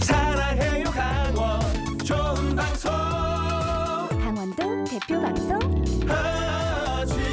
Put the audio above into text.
사랑해요 강원. 좋은 방송. 강원도 대표 방송. 하지원.